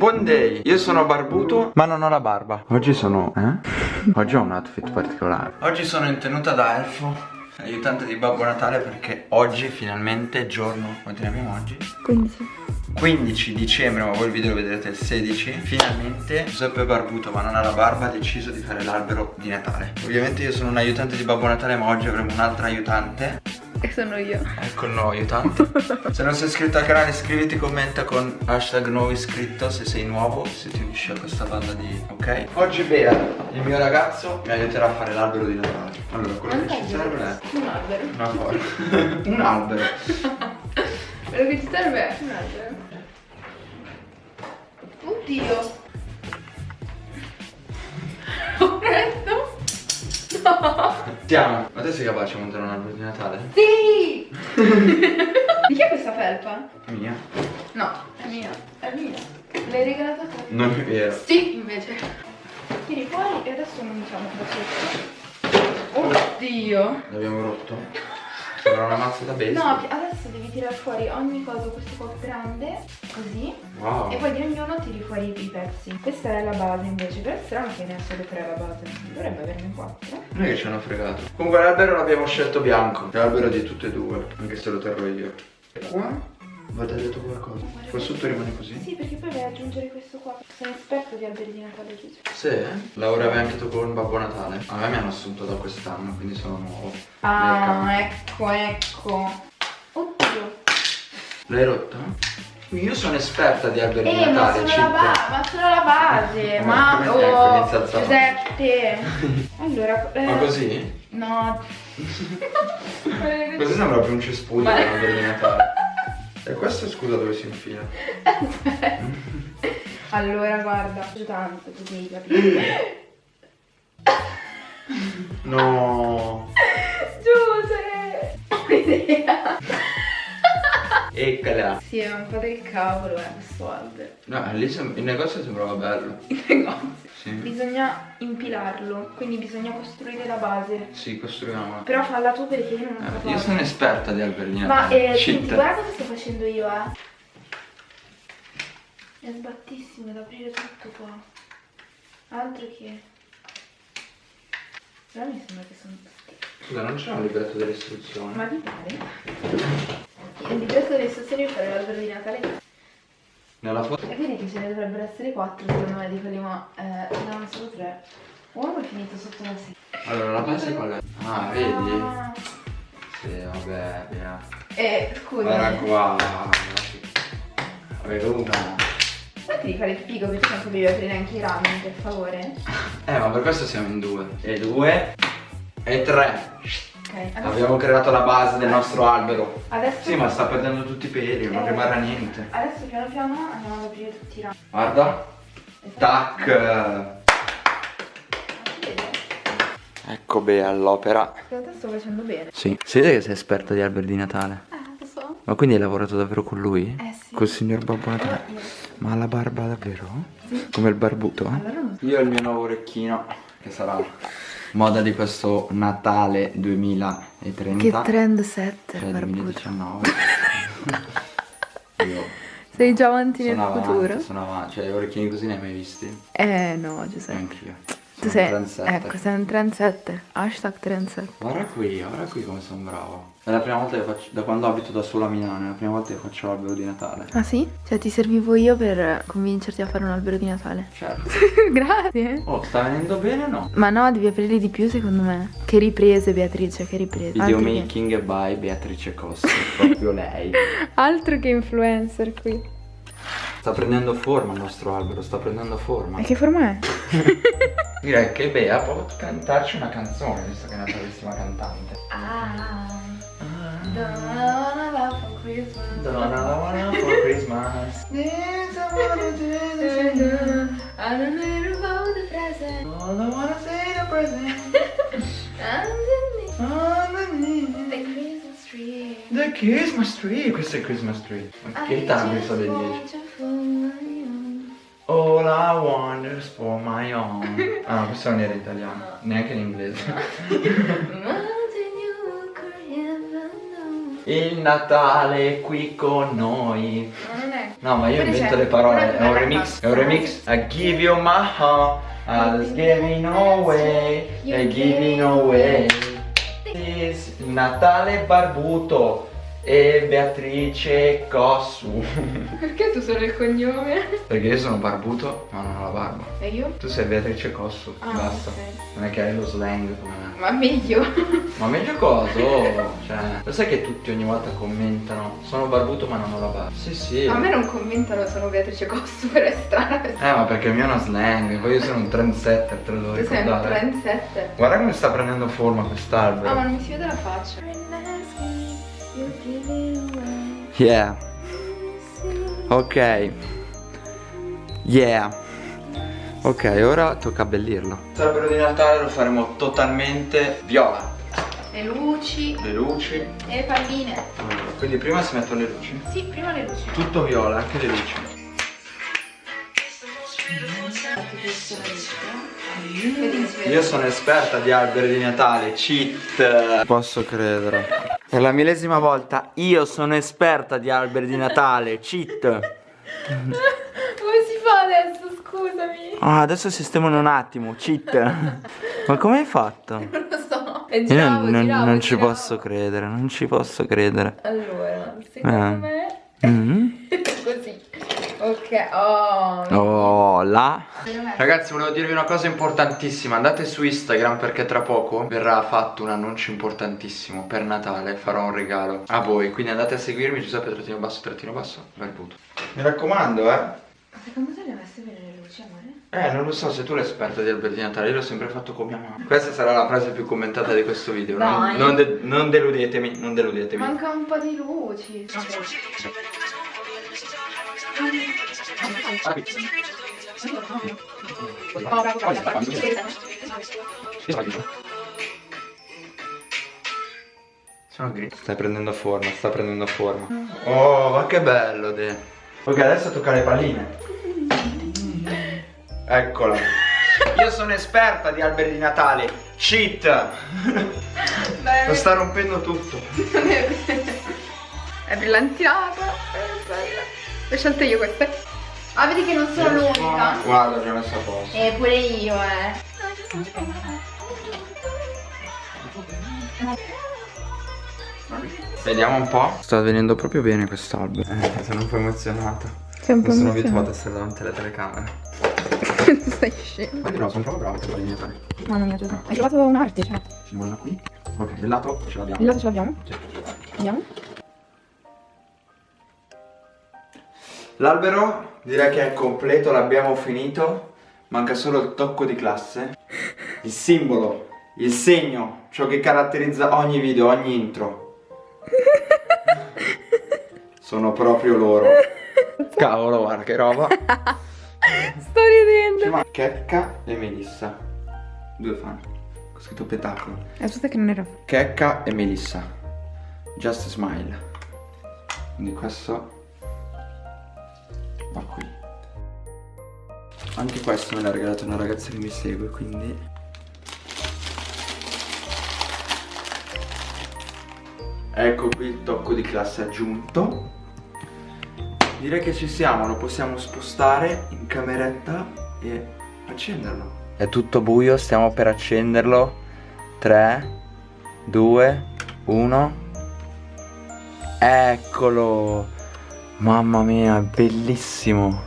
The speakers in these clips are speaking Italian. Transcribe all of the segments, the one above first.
Buon day, io sono barbuto. Ma non ho la barba. Oggi sono, eh? Oggi ho un outfit particolare. Oggi sono in tenuta da elfo Aiutante di Babbo Natale perché oggi finalmente giorno. Quanti ne abbiamo oggi? 15 15 dicembre, ma voi il video lo vedrete il 16 Finalmente Giuseppe Barbuto, ma non ha la barba, ha deciso di fare l'albero di Natale. Ovviamente io sono un aiutante di Babbo Natale, ma oggi avremo un'altra aiutante. E sono io. Ecco il nuovo aiutante. Se non sei iscritto al canale iscriviti, commenta con hashtag nuovo iscritto se sei nuovo Se ti unisci a questa banda di... ok? Oggi Bea, il mio ragazzo, mi aiuterà a fare l'albero di Natale. Allora, quello che ci serve è... Un albero. Una foto. Un albero. Quello che ci serve è un albero Oddio. Ho preso No. Siamo Ma te sei capace di montare un albero di Natale? Sì. Di chi è questa felpa? È mia. No, è mia. È mia. L'hai regalata a te? Non è vero. Sì, invece. Tiri fuori e adesso cominciamo da sotto Oddio. L'abbiamo rotto? Sembra una mazza da baseball. No, adesso devi tirare fuori ogni cosa questo po' grande Così. Wow. E poi di ognuno tiri fuori i pezzi. Questa è la base invece Però è strano che ne ha solo tre la base. Dovrebbe averne quattro. Non è che ci hanno fregato. Comunque l'albero l'abbiamo scelto bianco. È l'albero di tutte e due Anche se lo terrò io. E qua? Vado detto qualcosa Qua sotto rimane così? Sì perché poi vai ad aggiungere questo qua Sono esperto di alberi di Natale Gesù Sì? Lavoravi anche tu con Babbo Natale? A me mi hanno assunto da quest'anno Quindi sono nuovo Ah ecco ecco Oddio L'hai rotta? Io sono esperta di alberi di Eh ma Natale solo, ci la ba- ma solo la base Ma Ma come- oh ecco. Giuseppe Allora eh, Ma così? No Così sembra più un cespuglio Ma- che un albero di Natale E questo scusa dove si infila? Allora guarda Giù tanto così capito No Giuse Ho un'idea Eccola Sì è un po' del cavolo eh questo albero No, lì il negozio sembrava bello. Il negozio. Sì. Bisogna impilarlo Quindi bisogna costruire la base. Sì, costruiamo Però falla tu perché io non ho Eh, Io sono esperta di alberi di Ma eh, senti, guarda cosa sto facendo io, eh. È sbattissimo da aprire tutto qua. Altro che. Però mi sembra che sono tutti. Scusa, non c'è un libretto delle istruzioni Ma mi pare? Il libretto delle istruzioni per l'albero di Natale. Nella foto E quindi che ce ne dovrebbero essere quattro secondo me di quelli, ma eh, ce n'erano solo tre. Uno è finito sotto la sedia. Allora, la base qual è? Ah, vedi? Ah. Sì, vabbè, via Eh, scusa. Guarda qua Veruca Smetti di fare il figo perché tanto devi aprire anche i rami, per favore. Eh, ma per questo siamo in due E due E tre Ok, adesso, Abbiamo creato la base del nostro albero adesso Sì, ma sta perdendo tutti i peli, non Eh. rimarrà niente Adesso piano piano andiamo ad aprire tutti i rami. Guarda Tac Vedi? Ecco Bea all'opera Secondo te sto facendo bene? Sì Si vede che sei esperta di alberi di Natale Eh. Ma quindi hai lavorato davvero con lui? Eh sì. Col signor Babbo Allora, Natale? io- Ma ha la barba davvero? Come il barbuto? allora non so. Io ho il mio nuovo orecchino Che sarà moda di questo Natale 2030 trend set, Cioè 2019 Io Sei già avanti sono avanti, sono avanti Cioè orecchini così ne hai mai visti? Eh no, Giuseppe. Anch'io Tu sei, un trendsetter. ecco, sei un trendsetter. Hashtag trendsetter. Guarda qui, guarda qui come sono bravo È la prima volta che faccio, da quando abito da solo a Milano È la prima volta che faccio l'albero di Natale Ah sì? Cioè ti servivo io per convincerti a fare un albero di Natale. Certo Grazie. Oh, sta venendo bene o no? Ma no, devi aprirli di più secondo me. Che riprese Beatrice, che riprese. Altro che, Videomaking by Beatrice Costa Proprio lei altro che influencer qui. Sta prendendo forma il nostro albero, sta prendendo forma E che forma è? Direi che Bea può cantarci una canzone Visto che è una bravissima cantante Ah. Don't wanna love for Christmas. Donna wanna for Christmas This I wanna do I don't know about the present. All I wanna say the present Underneath Underneath Christmas tree Questo è Christmas tree Ma che tanto so dei 10 All I want is for my own Ah, questo non era in italiano Neanche in inglese Il Natale è qui con noi No, ma io invento le parole. È un remix. È un remix. I give you my heart. I'll give you no way. I give you no way. Is Natale Barbuto e Beatrice Cossu. Perché tu solo il cognome? Perché io sono barbuto, ma non ho la barba. E io? Tu sei Beatrice Cossu, Ah, basta. ok. Non è che hai lo slang come me. Ma meglio. Ma meglio cosa? Oh, cioè, lo sai che tutti ogni volta commentano Sono barbuto ma non ho la barba Sì sì A me non commentano sono Beatrice Costu, però è strano. Eh ma perché il mio è una slang Poi io sono un trendsetter, te lo devo Tu sei un ricordare trendsetter. Guarda come sta prendendo forma quest'albero Ah, ma non mi si vede la faccia. Yeah. Ok. Yeah. Ok, ora tocca abbellirlo. L'albero di Natale lo faremo totalmente viola. Le luci. Le luci. E le palline. Allora, Quindi prima si mettono le luci? Sì, prima le luci. Tutto viola, anche le luci. Io sono esperta di alberi di Natale, cheat. Posso credere Per la millesima volta io sono esperta di alberi di Natale, cheat Come si fa adesso? Scusami. Ah, adesso sistemano un attimo, cheat Ma come hai fatto? Non lo so. E Io giravo, non, non- giravo, non ci giravo. posso credere, non ci posso credere Allora, secondo Eh. me Mm. così. Ok, oh. Oh, Veramente. Ragazzi volevo dirvi una cosa importantissima Andate su Instagram perché tra poco verrà fatto un annuncio importantissimo Per Natale farò un regalo a voi Quindi andate a seguirmi Giuseppe trattino basso trattino basso Barbuto Mi raccomando eh Ma secondo te le hai messe bene le luci, amore? Eh non lo so se tu l'hai esperta di alberi di Natale Io l'ho sempre fatto con mia mamma Questa sarà la frase più commentata di questo video Non, Dai. non de- non deludetemi Non deludetemi Manca un po' di luci. Sono. Stai prendendo forma, sta prendendo forma. Oh, ma che bello, De. Ok, adesso tocca le palline. Eccola. Io sono esperta di alberi di Natale. Cheat. Lo sta rompendo tutto. È brillantinata, è bella. Le ho scelte io queste. Ah, vedi che non sono l'unica. Guarda, ho già messo a posto. E pure io, eh. Vediamo un po'. Sta venendo proprio bene quest'albero. Eh, sono un po' emozionato. Sei un Non sono abituato a essere davanti alle telecamere. Stai scemo. Ma no, sono proprio bravo a fare i miei fare. Mamma mia, Giuseppe. Hai trovato un'arte, cioè. Ci vuole qui. Ok, del lato ce l'abbiamo. Il lato ce l'abbiamo? Sì. Vediamo. L'albero direi che è completo, l'abbiamo finito. Manca solo il tocco di classe. Il simbolo, il segno, ciò che caratterizza ogni video, ogni intro. Sono proprio loro. Cavolo, guarda che roba. Sto ridendo. Checca e Melissa. Due fan. Ho scritto spettacolo. Aspetta che non era. Checca e Melissa. Just smile. Quindi questo va qui. Anche questo me l'ha regalato una ragazza che mi segue, quindi Ecco qui il tocco di classe aggiunto. Direi che ci siamo, lo possiamo spostare in cameretta e accenderlo. È tutto buio, stiamo per accenderlo. 3 2 1 Eccolo! Mamma mia, è bellissimo!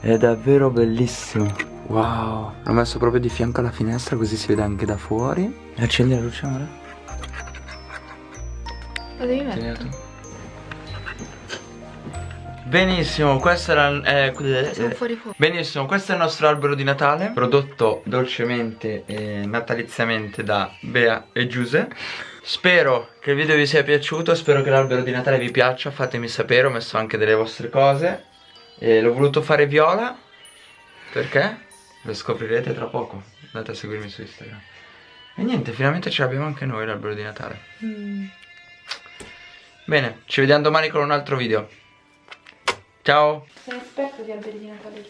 È davvero bellissimo! Wow! L'ho messo proprio di fianco alla finestra così si vede anche da fuori. Accendi la luce ora? Lo devi mettere. Benissimo, questo era eh, Sono eh, fuori fuoco. Benissimo, questo è il nostro albero di Natale Prodotto dolcemente e nataliziamente da Bea e Giuse Spero che il video vi sia piaciuto Spero che l'albero di Natale vi piaccia Fatemi sapere, ho messo anche delle vostre cose e L'ho voluto fare viola Perché? Lo scoprirete tra poco Andate a seguirmi su Instagram E niente, finalmente ce l'abbiamo anche noi l'albero di Natale Mm. Bene, ci vediamo domani con un altro video Ciao Sei esperto di alberi di Natale.